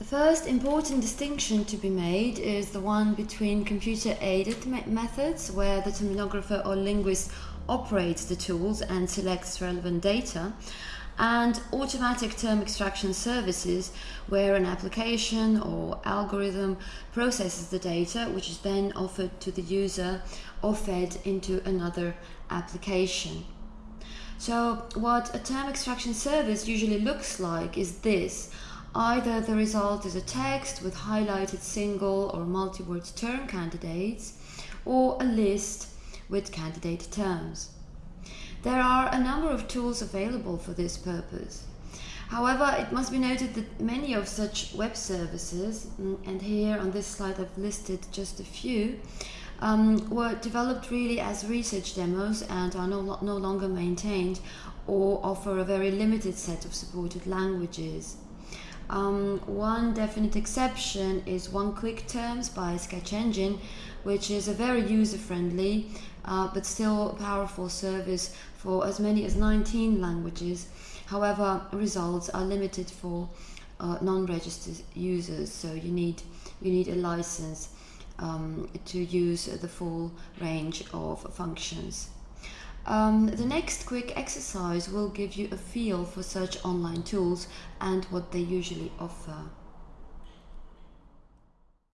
The first important distinction to be made is the one between computer-aided me methods, where the terminographer or linguist operates the tools and selects relevant data, and automatic term extraction services, where an application or algorithm processes the data, which is then offered to the user or fed into another application. So what a term extraction service usually looks like is this. Either the result is a text with highlighted single or multi-word term candidates, or a list with candidate terms. There are a number of tools available for this purpose. However, it must be noted that many of such web services, mm, and here on this slide I've listed just a few, um, were developed really as research demos and are no, no longer maintained or offer a very limited set of supported languages. Um, one definite exception is OneClick Terms by Sketch Engine, which is a very user-friendly uh, but still powerful service for as many as 19 languages. However, results are limited for uh, non-registered users, so you need you need a license um, to use the full range of functions. Um, the next quick exercise will give you a feel for such online tools and what they usually offer.